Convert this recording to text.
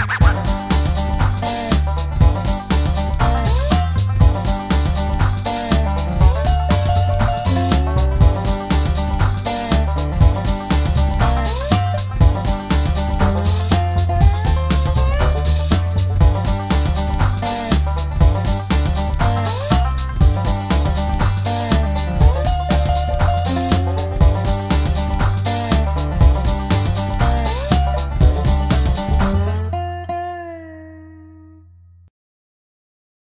What?